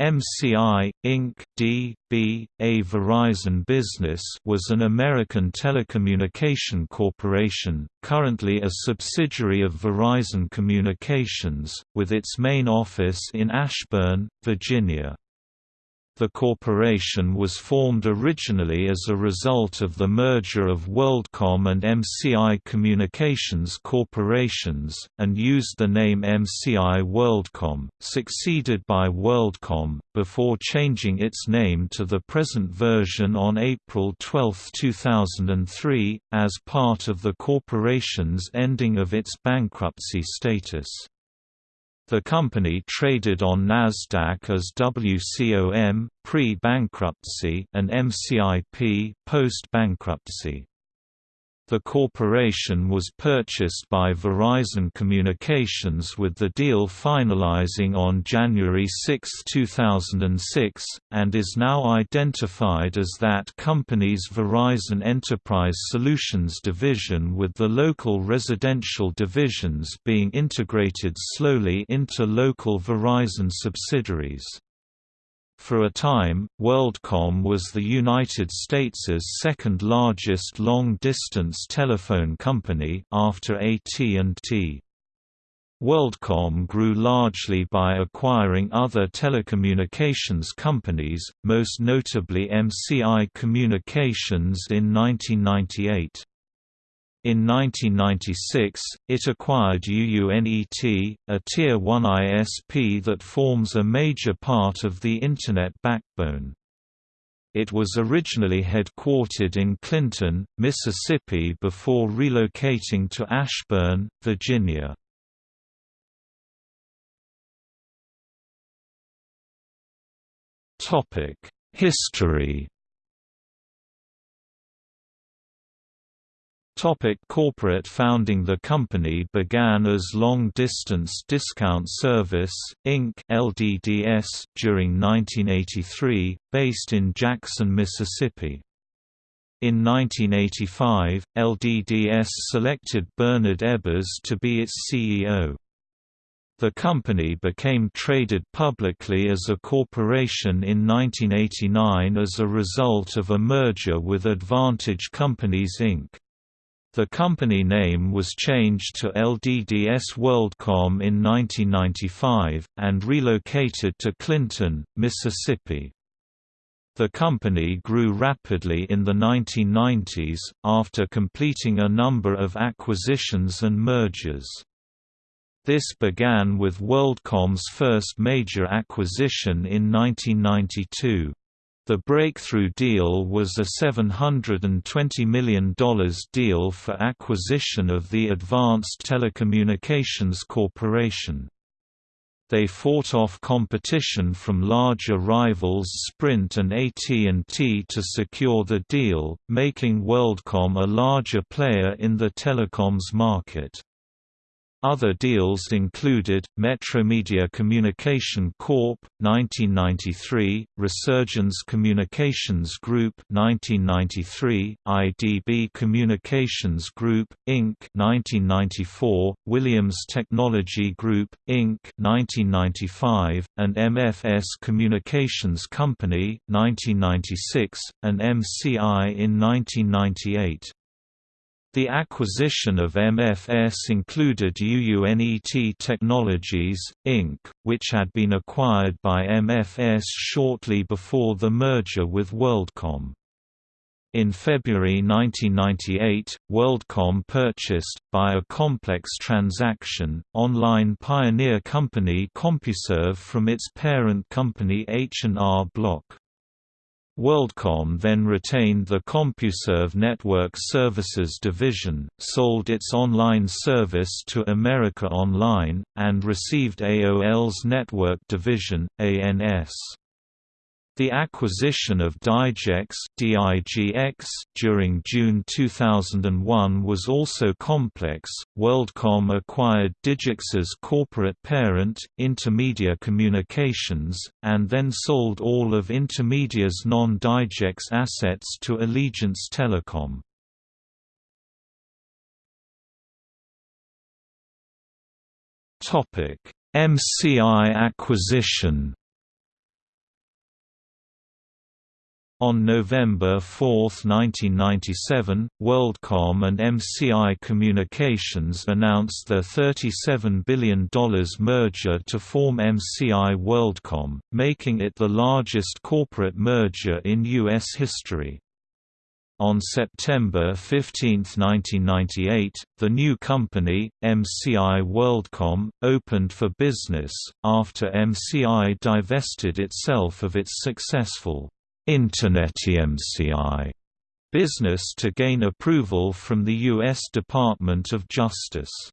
MCI, Inc. D.B. A Verizon Business was an American telecommunication corporation, currently a subsidiary of Verizon Communications, with its main office in Ashburn, Virginia. The corporation was formed originally as a result of the merger of WorldCom and MCI Communications corporations, and used the name MCI WorldCom, succeeded by WorldCom, before changing its name to the present version on April 12, 2003, as part of the corporation's ending of its bankruptcy status. The company traded on Nasdaq as WCOM pre-bankruptcy and MCIP post-bankruptcy. The corporation was purchased by Verizon Communications with the deal finalizing on January 6, 2006, and is now identified as that company's Verizon Enterprise Solutions division with the local residential divisions being integrated slowly into local Verizon subsidiaries. For a time, WorldCom was the United States' second-largest long-distance telephone company after AT&T. WorldCom grew largely by acquiring other telecommunications companies, most notably MCI Communications in 1998. In 1996, it acquired UUNET, a Tier 1 ISP that forms a major part of the Internet backbone. It was originally headquartered in Clinton, Mississippi before relocating to Ashburn, Virginia. History Topic corporate founding The company began as Long Distance Discount Service, Inc. LDDS during 1983, based in Jackson, Mississippi. In 1985, LDDS selected Bernard Ebbers to be its CEO. The company became traded publicly as a corporation in 1989 as a result of a merger with Advantage Companies Inc. The company name was changed to LDDS WorldCom in 1995, and relocated to Clinton, Mississippi. The company grew rapidly in the 1990s, after completing a number of acquisitions and mergers. This began with WorldCom's first major acquisition in 1992. The breakthrough deal was a $720 million deal for acquisition of the Advanced Telecommunications Corporation. They fought off competition from larger rivals Sprint and AT&T to secure the deal, making WorldCom a larger player in the telecoms market. Other deals included, Metromedia Communication Corp. 1993, Resurgence Communications Group 1993, IDB Communications Group, Inc. 1994, Williams Technology Group, Inc. 1995, and MFS Communications Company 1996, and MCI in 1998. The acquisition of MFS included UUNET Technologies, Inc., which had been acquired by MFS shortly before the merger with WorldCom. In February 1998, WorldCom purchased, by a complex transaction, online pioneer company CompuServe from its parent company H&R Block. WorldCom then retained the CompuServe Network Services division, sold its online service to America Online, and received AOL's network division, ANS. The acquisition of Digex during June 2001 was also complex. WorldCom acquired Digex's corporate parent, Intermedia Communications, and then sold all of Intermedia's non-Digex assets to Allegiance Telecom. MCI acquisition On November 4, 1997, WorldCom and MCI Communications announced their $37 billion merger to form MCI WorldCom, making it the largest corporate merger in U.S. history. On September 15, 1998, the new company, MCI WorldCom, opened for business, after MCI divested itself of its successful InternetMCI business to gain approval from the U.S. Department of Justice.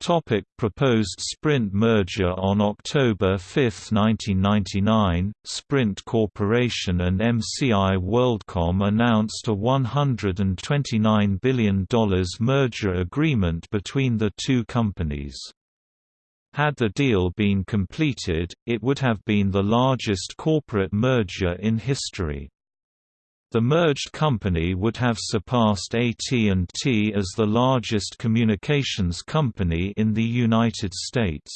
Topic proposed Sprint merger On October 5, 1999, Sprint Corporation and MCI WorldCom announced a $129 billion merger agreement between the two companies. Had the deal been completed, it would have been the largest corporate merger in history. The merged company would have surpassed AT&T as the largest communications company in the United States.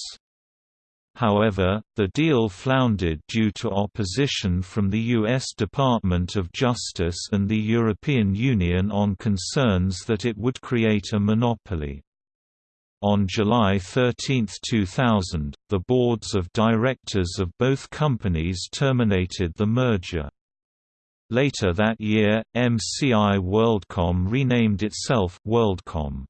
However, the deal floundered due to opposition from the U.S. Department of Justice and the European Union on concerns that it would create a monopoly. On July 13, 2000, the boards of directors of both companies terminated the merger. Later that year, MCI WorldCom renamed itself WorldCom.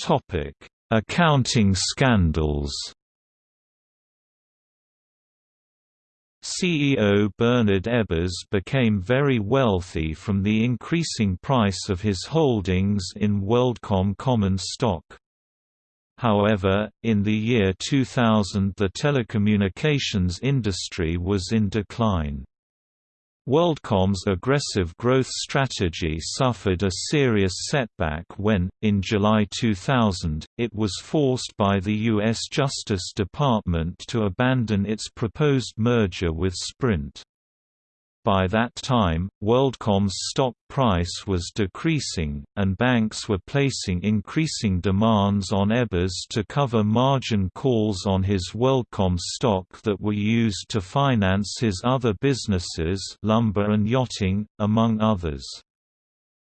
Topic: Accounting scandals. CEO Bernard Ebbers became very wealthy from the increasing price of his holdings in WorldCom common stock. However, in the year 2000 the telecommunications industry was in decline. WorldCom's aggressive growth strategy suffered a serious setback when, in July 2000, it was forced by the U.S. Justice Department to abandon its proposed merger with Sprint. By that time, WorldCom's stock price was decreasing, and banks were placing increasing demands on Ebbers to cover margin calls on his WorldCom stock that were used to finance his other businesses lumber and yachting, among others.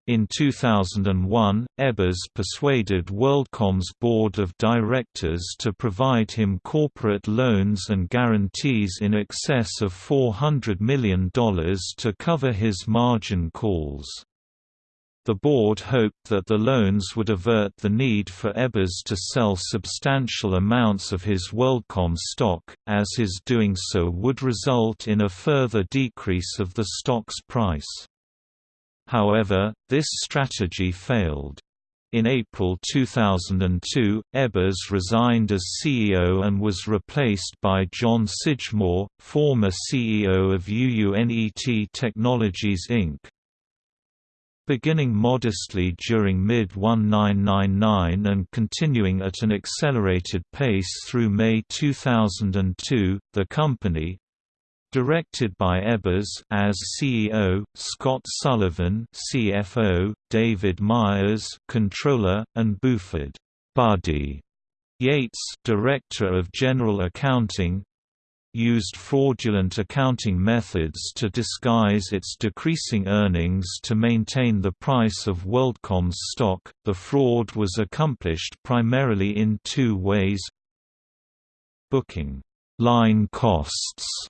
In 2001, Ebbers persuaded WorldCom's board of directors to provide him corporate loans and guarantees in excess of $400 million to cover his margin calls. The board hoped that the loans would avert the need for Ebbers to sell substantial amounts of his WorldCom stock, as his doing so would result in a further decrease of the stock's price. However, this strategy failed. In April 2002, Ebbers resigned as CEO and was replaced by John Sidgmore, former CEO of UUNET Technologies Inc. Beginning modestly during mid-1999 and continuing at an accelerated pace through May 2002, the company, Directed by Ebbers as CEO, Scott Sullivan CFO, David Myers Controller, and Buford. Buddy. Yates Director of General Accounting. Used fraudulent accounting methods to disguise its decreasing earnings to maintain the price of WorldCom's stock. The fraud was accomplished primarily in two ways. Booking. Line costs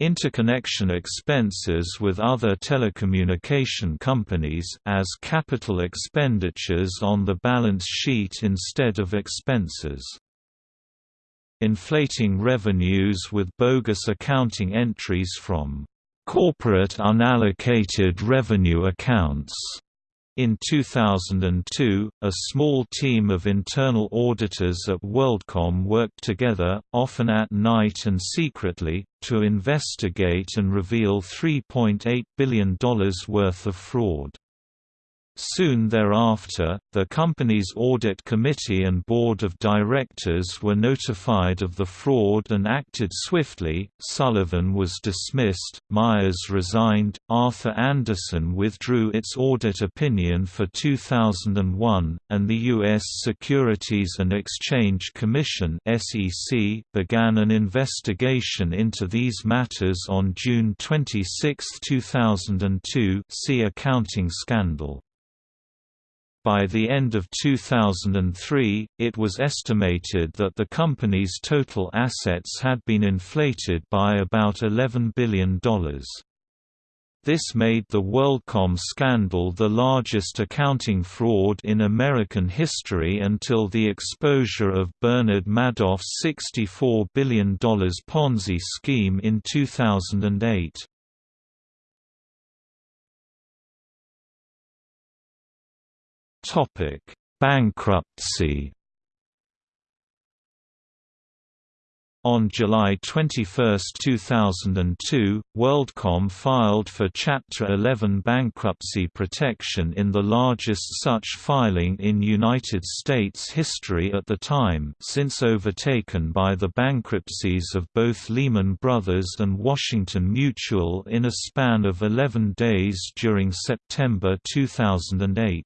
interconnection expenses with other telecommunication companies as capital expenditures on the balance sheet instead of expenses. Inflating revenues with bogus accounting entries from corporate unallocated revenue accounts in 2002, a small team of internal auditors at WorldCom worked together, often at night and secretly, to investigate and reveal $3.8 billion worth of fraud. Soon thereafter, the company's audit committee and board of directors were notified of the fraud and acted swiftly. Sullivan was dismissed, Myers resigned, Arthur Andersen withdrew its audit opinion for 2001, and the U.S. Securities and Exchange Commission (SEC) began an investigation into these matters on June 26, 2002. See accounting scandal. By the end of 2003, it was estimated that the company's total assets had been inflated by about $11 billion. This made the WorldCom scandal the largest accounting fraud in American history until the exposure of Bernard Madoff's $64 billion Ponzi scheme in 2008. Topic: Bankruptcy. On July 21, 2002, WorldCom filed for Chapter 11 bankruptcy protection in the largest such filing in United States history at the time since overtaken by the bankruptcies of both Lehman Brothers and Washington Mutual in a span of 11 days during September 2008.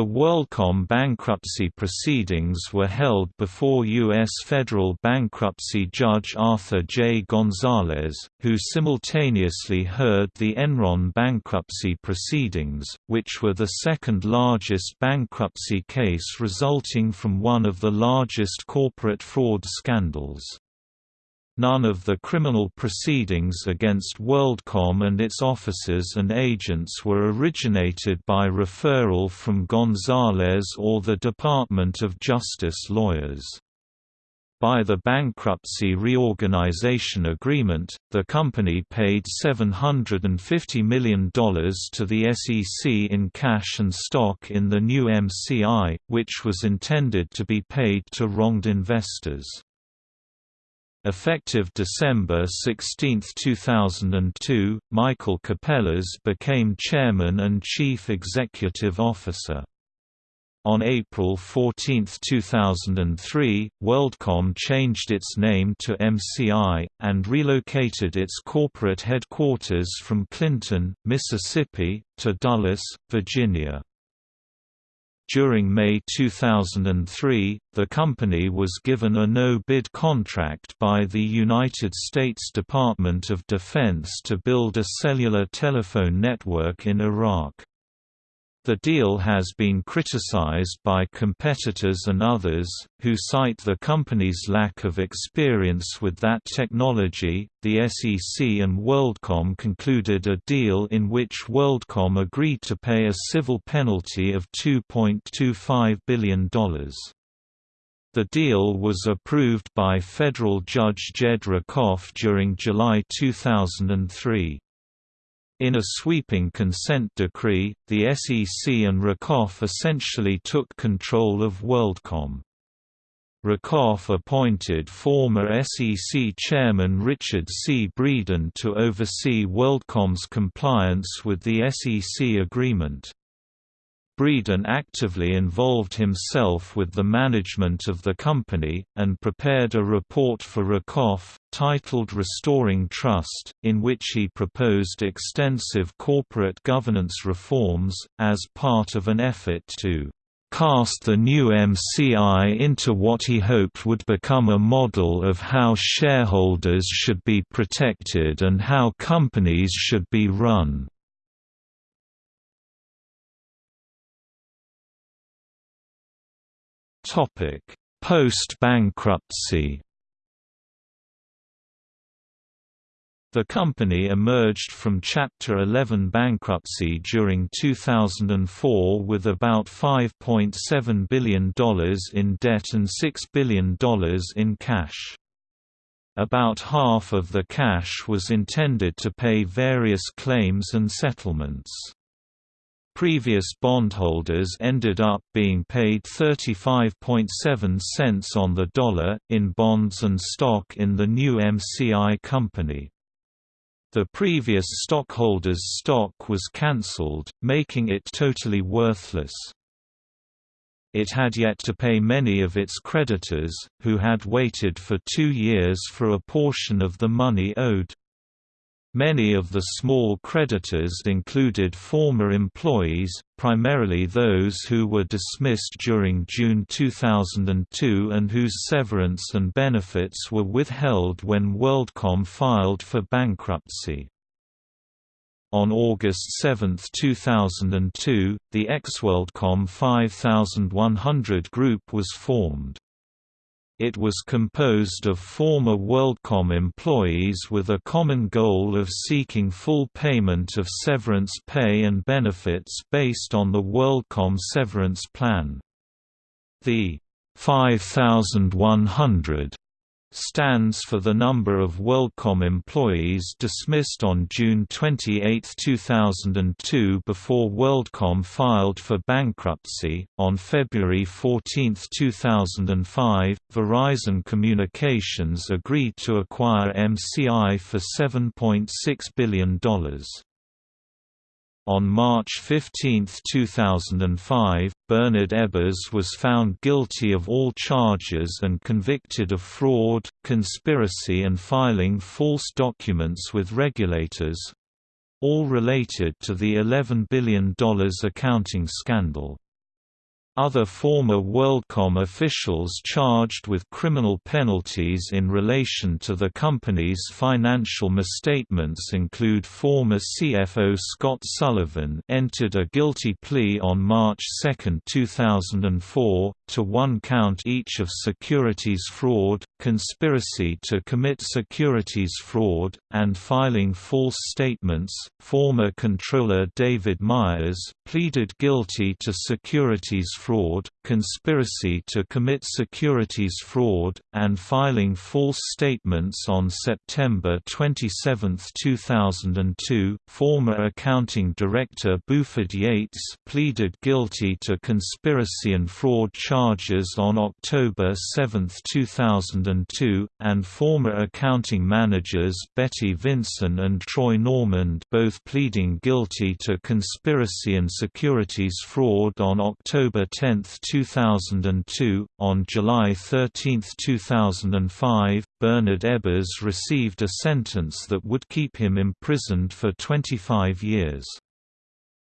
The WorldCom bankruptcy proceedings were held before U.S. federal bankruptcy judge Arthur J. Gonzalez, who simultaneously heard the Enron bankruptcy proceedings, which were the second largest bankruptcy case resulting from one of the largest corporate fraud scandals. None of the criminal proceedings against WorldCom and its officers and agents were originated by referral from Gonzalez or the Department of Justice lawyers. By the bankruptcy reorganization agreement, the company paid $750 million to the SEC in cash and stock in the new MCI, which was intended to be paid to wronged investors. Effective December 16, 2002, Michael Capellas became chairman and chief executive officer. On April 14, 2003, WorldCom changed its name to MCI, and relocated its corporate headquarters from Clinton, Mississippi, to Dulles, Virginia. During May 2003, the company was given a no-bid contract by the United States Department of Defense to build a cellular telephone network in Iraq. The deal has been criticized by competitors and others, who cite the company's lack of experience with that technology. The SEC and WorldCom concluded a deal in which WorldCom agreed to pay a civil penalty of $2.25 billion. The deal was approved by federal judge Jed Rakoff during July 2003. In a sweeping consent decree, the SEC and Rakoff essentially took control of WorldCom. Rakoff appointed former SEC Chairman Richard C. Breeden to oversee WorldCom's compliance with the SEC agreement. Breeden actively involved himself with the management of the company, and prepared a report for Rakoff, titled Restoring Trust, in which he proposed extensive corporate governance reforms, as part of an effort to cast the new MCI into what he hoped would become a model of how shareholders should be protected and how companies should be run. Post-bankruptcy. The company emerged from Chapter 11 bankruptcy during 2004 with about $5.7 billion in debt and $6 billion in cash. About half of the cash was intended to pay various claims and settlements. Previous bondholders ended up being paid 35.7 cents on the dollar, in bonds and stock in the new MCI company. The previous stockholder's stock was cancelled, making it totally worthless. It had yet to pay many of its creditors, who had waited for two years for a portion of the money owed. Many of the small creditors included former employees, primarily those who were dismissed during June 2002 and whose severance and benefits were withheld when WorldCom filed for bankruptcy. On August 7, 2002, the ex-WorldCom 5100 group was formed. It was composed of former WorldCom employees with a common goal of seeking full payment of severance pay and benefits based on the WorldCom severance plan. The 5100 stands for the number of WorldCom employees dismissed on June 28, 2002 before WorldCom filed for bankruptcy. On February 14, 2005, Verizon Communications agreed to acquire MCI for $7.6 billion. On March 15, 2005, Bernard Ebbers was found guilty of all charges and convicted of fraud, conspiracy and filing false documents with regulators—all related to the $11 billion accounting scandal. Other former WorldCom officials charged with criminal penalties in relation to the company's financial misstatements include former CFO Scott Sullivan entered a guilty plea on March 2, 2004, to one count each of securities fraud, conspiracy to commit securities fraud, and filing false statements. Former controller David Myers pleaded guilty to securities fraud, conspiracy to commit securities fraud, and filing false statements on September 27, 2002. Former accounting director Buford Yates pleaded guilty to conspiracy and fraud charges on October 7, 2002, and former accounting managers Betty Vinson and Troy Normand both pleading guilty to conspiracy and securities fraud on October 10, 2002. On July 13, 2005, Bernard Ebbers received a sentence that would keep him imprisoned for 25 years.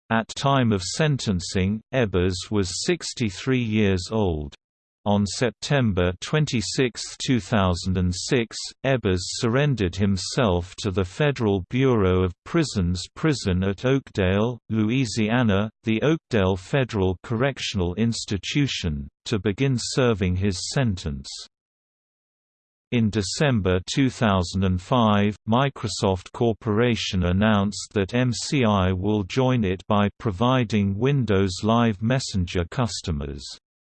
At time of sentencing, Ebbers was 63 years old. On September 26, 2006, Ebbers surrendered himself to the Federal Bureau of Prisons prison at Oakdale, Louisiana, the Oakdale Federal Correctional Institution, to begin serving his sentence. In December 2005, Microsoft Corporation announced that MCI will join it by providing Windows Live Messenger customers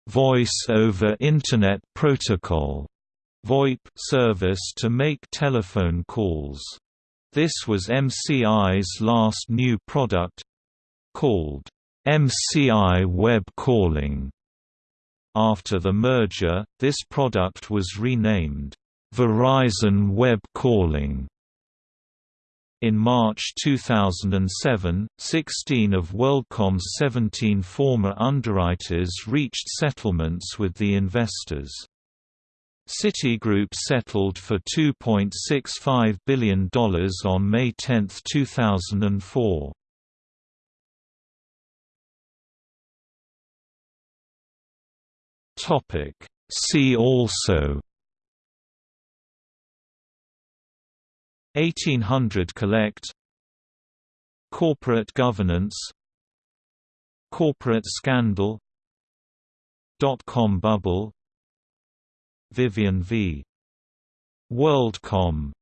Voice over Internet Protocol VoIP service to make telephone calls. This was MCI's last new product called MCI Web Calling. After the merger, this product was renamed Verizon Web Calling. In March 2007, 16 of WorldCom's 17 former underwriters reached settlements with the investors. Citigroup settled for $2.65 billion on May 10, 2004. See also 1800 Collect. Corporate governance. Corporate scandal. Dot-com bubble. Vivian v. WorldCom